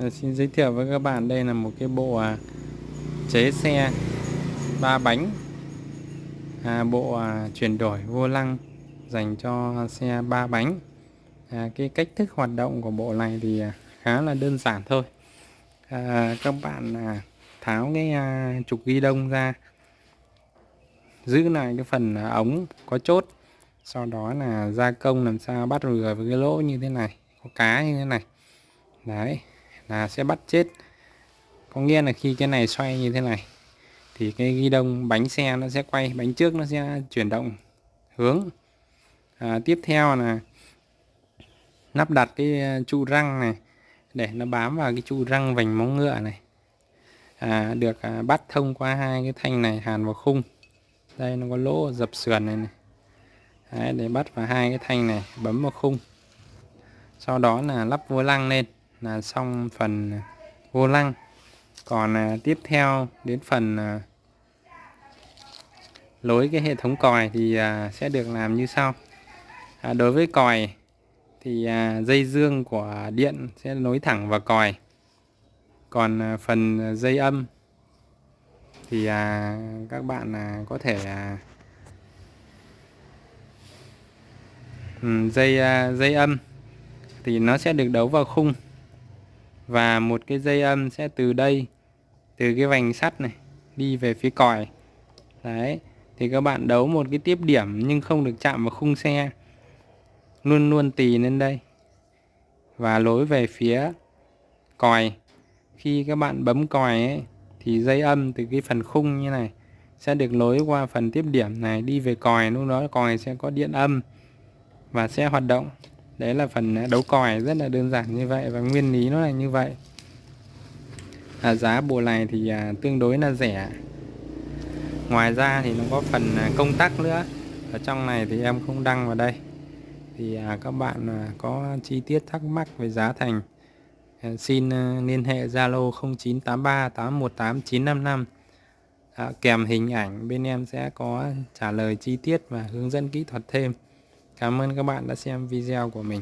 Ờ, xin giới thiệu với các bạn đây là một cái bộ à, chế xe ba bánh. À, bộ à, chuyển đổi vô lăng dành cho xe ba bánh. À, cái cách thức hoạt động của bộ này thì à, khá là đơn giản thôi. À, các bạn à, tháo cái à, trục ghi đông ra giữ lại cái phần à, ống có chốt sau đó là gia công làm sao bắt rửa với cái lỗ như thế này có cá như thế này. Đấy là sẽ bắt chết. Có nghĩa là khi cái này xoay như thế này thì cái ghi đông bánh xe nó sẽ quay bánh trước nó sẽ chuyển động hướng. À, tiếp theo là lắp đặt cái à, trụ răng này để nó bám vào cái trụ răng vành móng ngựa này. À, được à, bắt thông qua hai cái thanh này hàn vào khung. Đây nó có lỗ dập sườn này, này. Đấy, để bắt vào hai cái thanh này bấm vào khung. Sau đó là lắp vô lăng lên là xong phần à, vô lăng. Còn à, tiếp theo đến phần à, lối cái hệ thống còi thì à, sẽ được làm như sau. À, đối với còi thì à, dây dương của điện sẽ nối thẳng vào còi. Còn à, phần dây âm thì à, các bạn à, có thể à, ừ, dây à, dây âm thì nó sẽ được đấu vào khung và một cái dây âm sẽ từ đây, từ cái vành sắt này, đi về phía còi. Đấy, thì các bạn đấu một cái tiếp điểm nhưng không được chạm vào khung xe. Luôn luôn tì lên đây. Và lối về phía còi. Khi các bạn bấm còi ấy, thì dây âm từ cái phần khung như này sẽ được nối qua phần tiếp điểm này, đi về còi. Lúc đó còi sẽ có điện âm và sẽ hoạt động đấy là phần à, đấu còi rất là đơn giản như vậy và nguyên lý nó là như vậy. À, giá bộ này thì à, tương đối là rẻ. Ngoài ra thì nó có phần à, công tắc nữa. Ở trong này thì em không đăng vào đây. Thì à, các bạn à, có chi tiết thắc mắc về giá thành à, xin à, liên hệ Zalo 0983 818 955 à, kèm hình ảnh bên em sẽ có trả lời chi tiết và hướng dẫn kỹ thuật thêm. Cảm ơn các bạn đã xem video của mình.